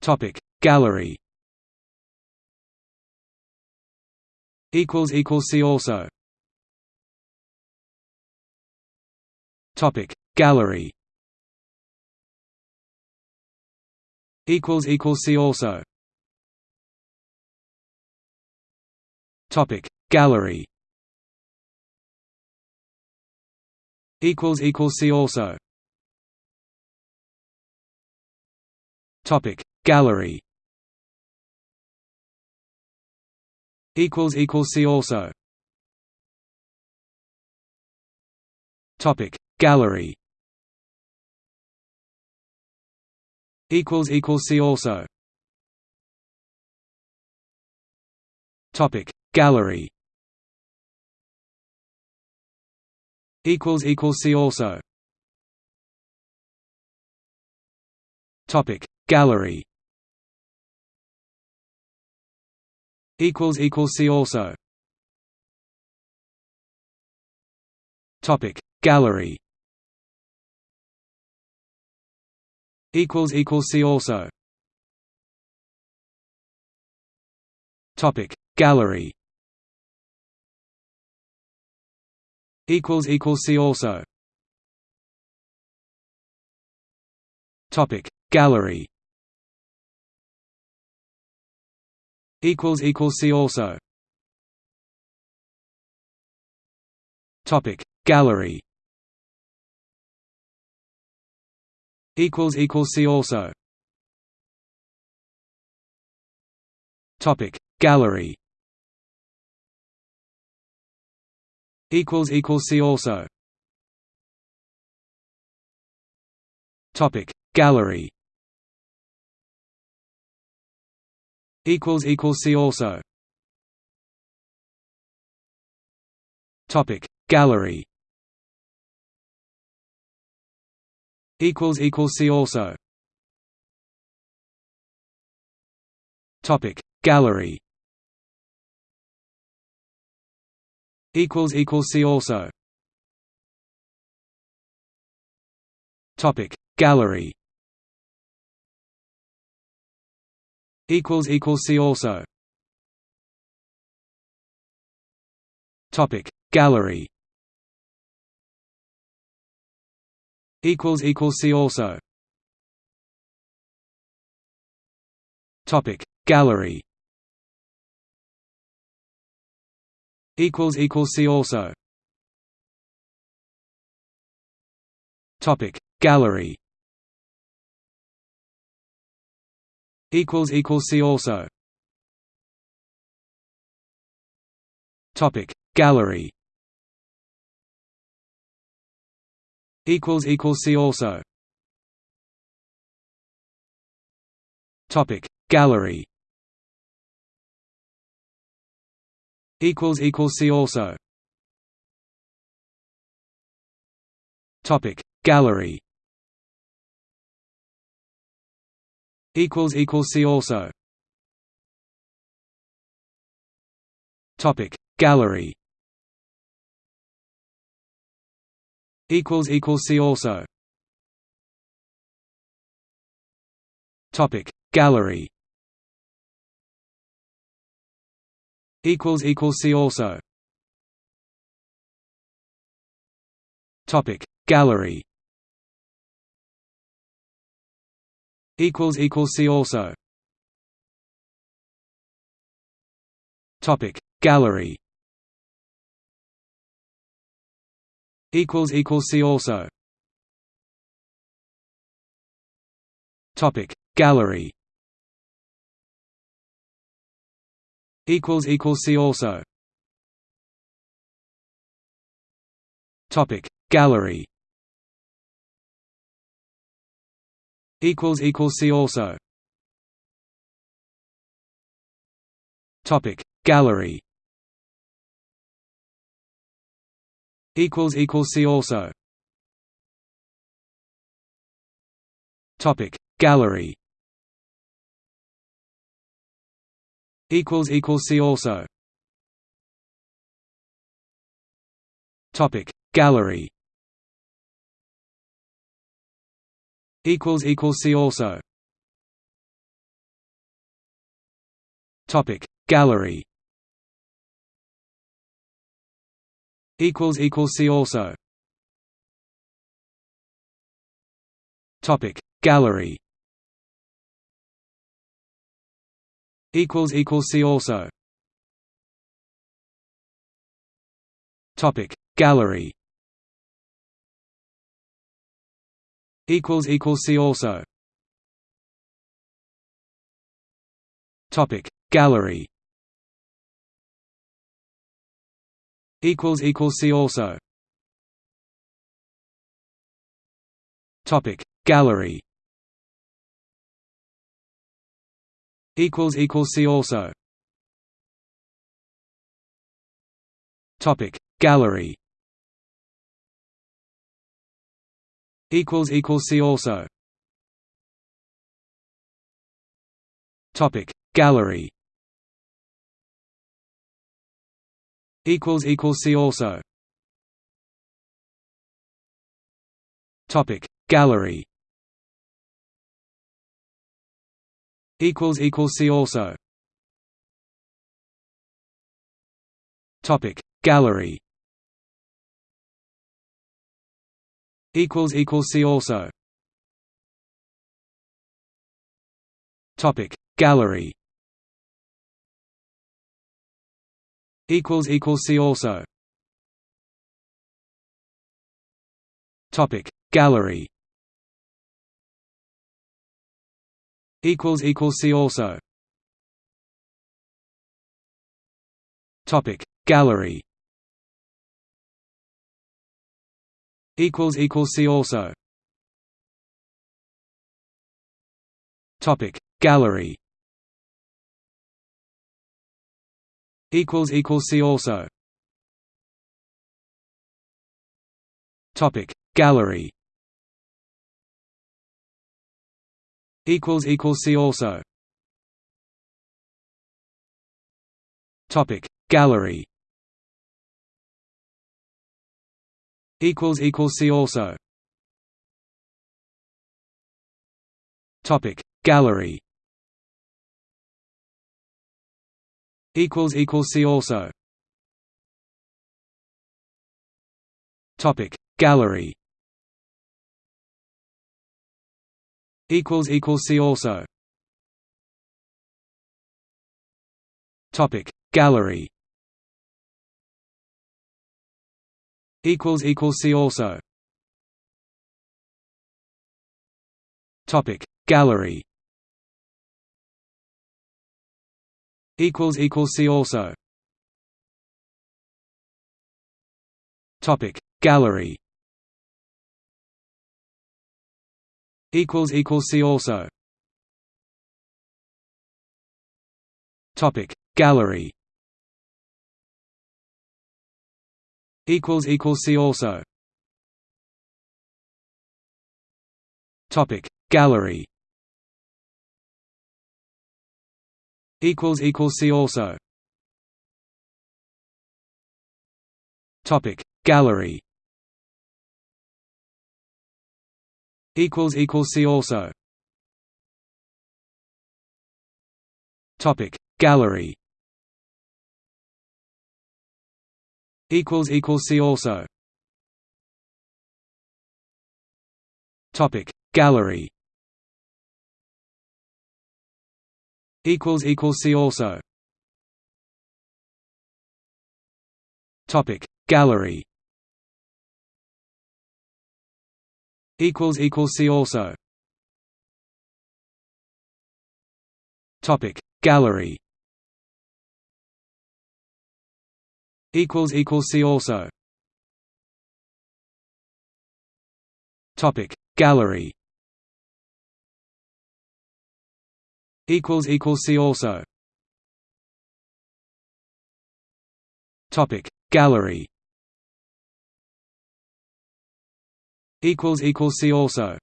Topic. Gallery. Equals equals see also. Topic. Gallery. Equals equals see also. Topic. Gallery. Equals equals see also. Topic Gallery. Equals equals see also. Topic. Gallery. Equals equals see also. Topic. Gallery. Equals equals see also. Topic. Gallery Equals equals See also. Topic Gallery. Equals equals See also. Topic Gallery. Equals equals See also. Topic Gallery. Equals equals see also. Topic Gallery. equals equals see also. Topic Gallery. equals equals see also. Topic Gallery equals equals see also. Topic Gallery. Equals equals see also. Topic Gallery. Equals equals see also. Topic Gallery Equals equals See also. Topic Gallery. Equals equals See also. Topic Gallery. Equals equals See also. Topic Gallery. Equals equals see also. Topic. Gallery. Equals equals see also. Topic. Gallery. Equals equals see also. Topic. Gallery equals equals see also. Topic Gallery. Equals equals see also. Topic Gallery. Equals equals see also. Topic Gallery equals equals see also. Topic Gallery. Equals equals see also. Topic Gallery. Equals equals see also. Topic Gallery equals equals see also. Topic Gallery. Equals equals see also. Topic Gallery. Equals equals see also. Topic Gallery equals equals see also. Topic Gallery. Equals equals see also. Topic Gallery. Equals equals see also. Topic Gallery equals equals see also. Topic. Gallery. Equals equals see also. Topic. Gallery. Equals equals see also. Topic. Gallery equals equals see also. Topic. Gallery. Equals equals see also. Topic. Gallery. Equals equals see also. Topic. Gallery equals equals see also. Topic Gallery. Equals equals see also. Topic Gallery. Equals equals see also. Topic Gallery equals equals see also. Topic. Gallery. Equals equals see also. Topic. Gallery. Equals equals see also. Topic. Gallery equals equals see also. Topic Gallery. Equals equals see also. Topic Gallery. Equals equals see also. Topic Gallery equals equals see also. Topic Gallery. Equals equals see also. Topic Gallery. Equals equals see also. Topic Gallery equals equals see also. Topic. Gallery. Equals equals see also. Topic. Gallery. Equals equals see also. Topic. Gallery equals equals see also. Topic Gallery. Equals equals see also. Topic Gallery. Equals equals see also. Topic Gallery equals equals see also. Topic Gallery. Equals equals see also. Topic Gallery. Equals equals see also